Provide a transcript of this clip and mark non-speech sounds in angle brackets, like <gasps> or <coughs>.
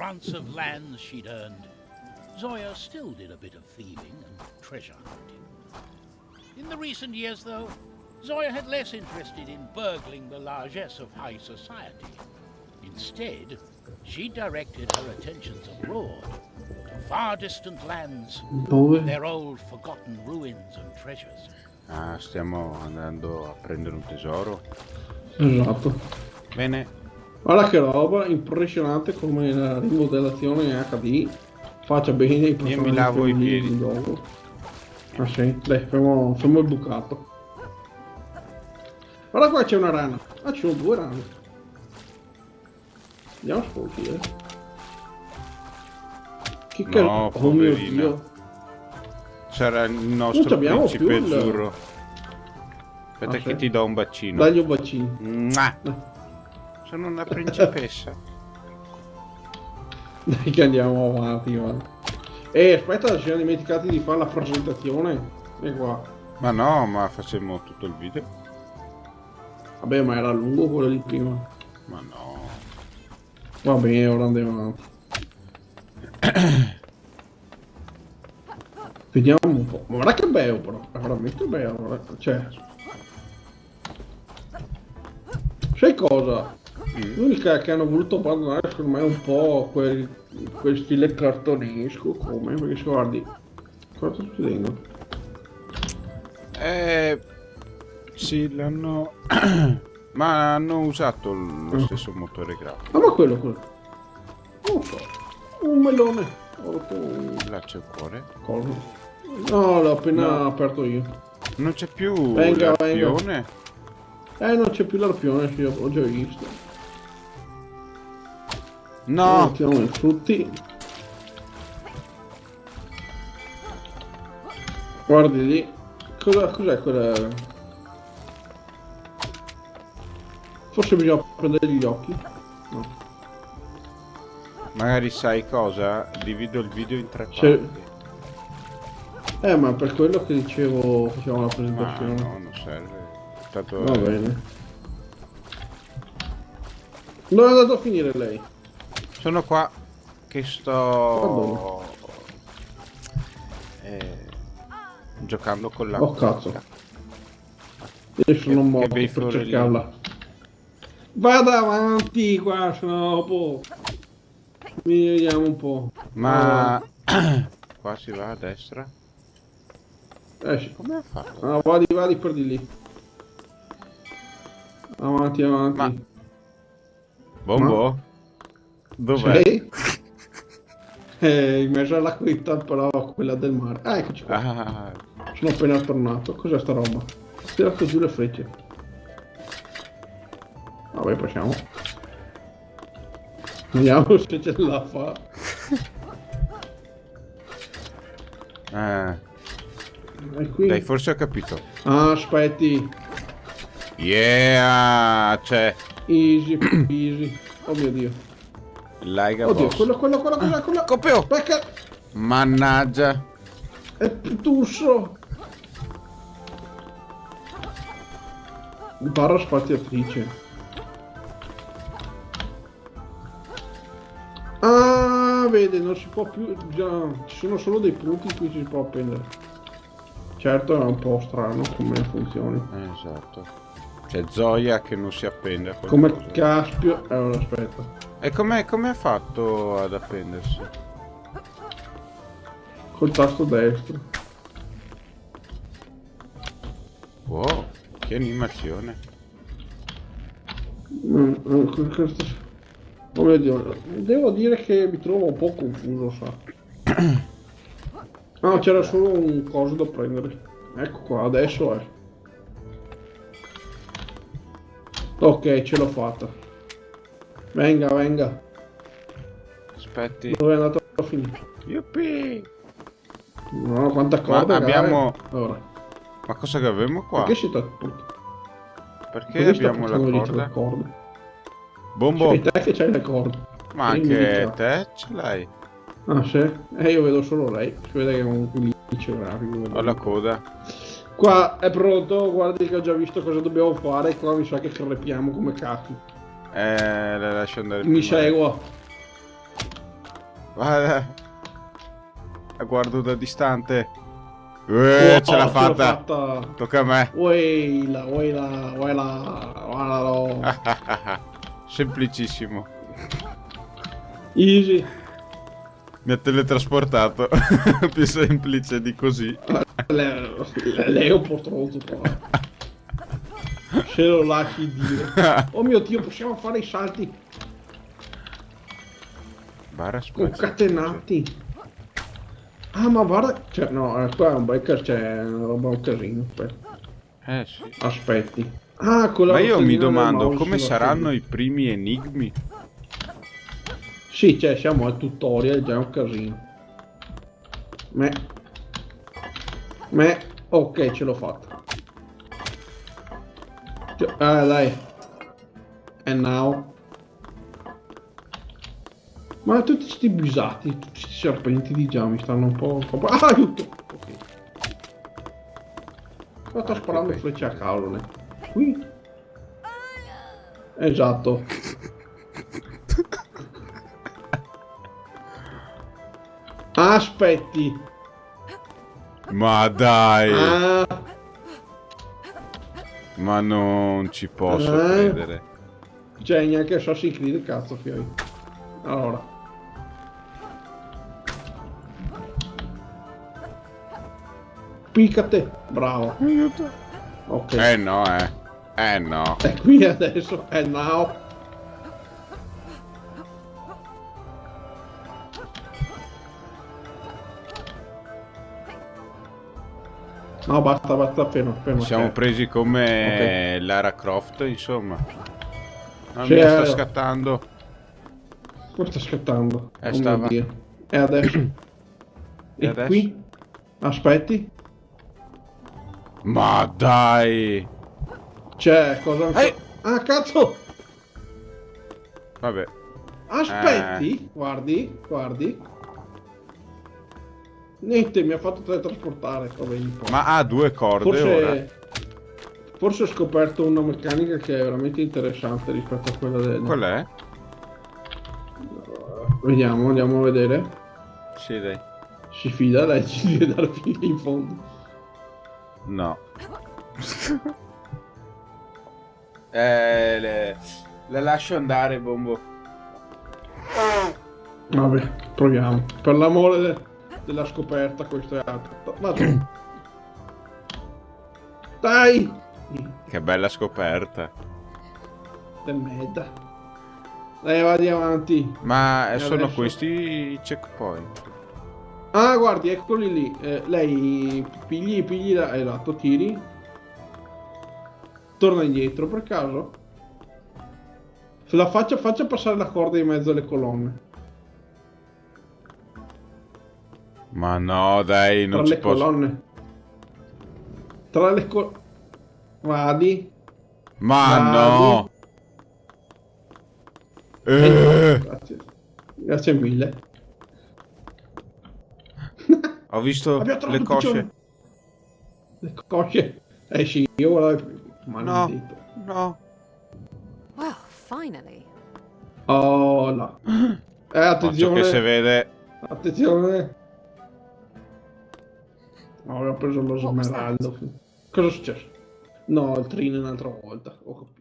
grants of lands she'd earned, Zoya still did a bit of thieving and treasure hunting. In the recent years, though, Zoya had less interested in burgling the largesse of high society. Instead, she directed her attentions abroad, to far distant lands, their old forgotten ruins and treasures. Ah, stiamo andando a prendere un tesoro. Esatto. Bene. Guarda che roba impressionante come la rimodellazione HD faccia bene i Io mi lavo i piedi. di dopo. Ah sì, dai, fermo, fermo il bucato. Guarda qua c'è una rana. Ah, ci sono due rane. Andiamo a sfoltire. Che No, cazzo? Oh mio dio. Sarà il nostro principe più azzurro. Aspetta Ah, che sì? ti do un bacino. Dagli un bacino. Mua. Sono una principessa. <laughs> Dai che andiamo avanti, guarda. Eh, aspetta, ci siamo dimenticati di fare la presentazione. E qua. ma no, ma facciamo tutto il video. Vabbè, ma era lungo quello di prima. Ma no. Va bene, ora andiamo avanti. <coughs> Vediamo un po'. Ma guarda che bello però, è veramente bello. Cioè. Sai cosa? L'unica che hanno voluto abbandonare secondo me è un po' quel, quel stile cartonesco come, perché se guardi. Cosa sta succedendo? Eh, sì, l'hanno... <clears throat> ma hanno usato lo stesso motore grafico. Ah ma quello quello. Non so. Un melone. Ho rotto un Là c'è il cuore. coso. No, l'ho appena No. aperto io. Non c'è più Venga, l'arpione. Eh, non c'è più l'arpione, sì, ho già visto. No! Mettiamo i frutti. Guardi lì. Cosa, cos'è quella? Forse bisogna prendere gli occhi. No. Magari sai cosa? Divido il video in tre parti. Eh, ma per quello che dicevo facciamo la Ma presentazione. no, non serve. Tanto Va bene. Dove è andato a finire lei? Sono qua che sto eh, giocando con la Oh, cazzo. Io sono morto che per fiorellini. cercarla. Vada avanti qua, sennò dopo... Vediamo un po'. Ma <clears throat> qua si va a destra. Eh sì. Come ha fatto? Ah, vadi, vadi per di lì. Avanti, avanti. Ma- Bombo? Dov'è? <laughs> Eh, in mezzo alla quinta però quella del mare. Ah, eccoci qua. Ah, Sono appena tornato. Cos'è sta roba? Tirato giù le frecce. Vabbè, passiamo. Vediamo se ce la fa. qui... dai, forse ho capito. Ah, aspetti. Yeah, c'è Easy, easy. Oh mio dio. Laiga Oddio, boss. quello, quello, quello, quello, quello. Copio! Becca! Mannaggia. È Tusso! Barra spaziatrice. Ah, vede, non si può più... Già, ci sono solo dei punti in cui ci si può appendere. Certo, è un po' strano come funzioni. Eh, esatto. C'è Zoya che non si appende a Come caspio... Allora, aspetta. E come come ha fatto ad appendersi? Col tasto destro. Wow, che animazione. Mm, mm, que- questo- devo dire che mi trovo un po' confuso, sa. <coughs> Ah, c'era solo un coso da prendere. Ecco qua, adesso è. Ok, ce l'ho fatta. Venga, venga. Aspetti. Dove è andato a finire? Yuppie! No, quanta corda, abbiamo-. Allora, Ma cosa che avevamo qua? perché si sta... Perché Perché abbiamo la corda? corde? Bombo! Sei te che c'hai le corde. Ma anche te ce l'hai. Ah, sì? Eh, io vedo solo lei. Si vede che è un indice grafico. Ho la coda. Qua è pronto, guardi che ho già visto cosa dobbiamo fare. Qua mi sa che crepiamo come cacchio. Eh, la lascio andare Mi segua. Guarda. La guardo da distante. Eh, Oh, ce l'ha fatta. fatta. Tocca a me. Uela, uela, uela, guardalo. Semplicissimo. Easy. Mi ha teletrasportato. Più semplice di così. Lei, lei è un po' stronzo qua. Se lo lasci dire. <laughs> Oh mio dio, possiamo fare i salti Barra concatenati. Ah, ma guarda, cioè, no, eh, qua è un biker, c'è una roba un casino. Aspetta. Eh sì. Aspetti. Ah, con la Ma io mi domando come saranno i primi enigmi. Sì, cioè, siamo al tutorial, già è un casino. Me. Me. Ok, ce l'ho fatta. Ah, dai. And now. Ma tutti sti bisati, tutti sti serpenti di già mi stanno un po'... Un po'... Ah, aiuto! Ok. Ma sto sparando frecce a caso, ne. Qui. Esatto. <laughs> Aspetti. Ma dai, Ah, ma non ci posso Eh? credere. cioè neanche Assassin's Creed, cazzo, fioi. Allora. Piccate. Bravo. Ok. Eh no, eh. Eh no. È qui adesso. È now. No, basta, basta, fermo, fermo. Siamo fermo. presi come Lara Croft, insomma. Non Sì, mi sta scattando. Come sta scattando? Eh, Oh stava. E adesso? e adesso? qui? Aspetti. Ma dai. C'è cosa ancora? Eh. Ah, cazzo! Vabbè. Aspetti, Eh. guardi, guardi. Niente, mi ha fatto teletrasportare. Ma ha due corde ora. forse, forse ho scoperto una meccanica che è veramente interessante rispetto a quella del... Qual è? Vediamo, andiamo a vedere. Sì, dai. Si fida, dai, <laughs> ci deve dare fine in fondo. No. <laughs> eh, le... le lascio andare, Bombo. Vabbè, proviamo. Per l'amore de- della scoperta, questo è altro. Vado. Dai! Che bella scoperta. Del merda. Dai, vadi avanti. Ma E sono adesso? questi i checkpoint. Ah, guardi, eccoli lì. Eh, lei pigli, pigli, la- esatto, tiri. Torna indietro per caso. Se la faccia, faccia passare la corda in mezzo alle colonne. Ma no, dai, Tra non ci le posso. colonne. Tra le colonne. Vadi. Ma Vadi. no. Eh, Grazie. Grazie mille. ho visto le cosce. piccione. Le cosce. Eh sì, io guarda. Maledetto. No. Well, finally. Oh là. <gasps> Eh, Occhio attenzione. che se vede. Attenzione. Avevo preso lo was smeraldo. Cosa è successo? No, il trino un'altra volta. Ho capito.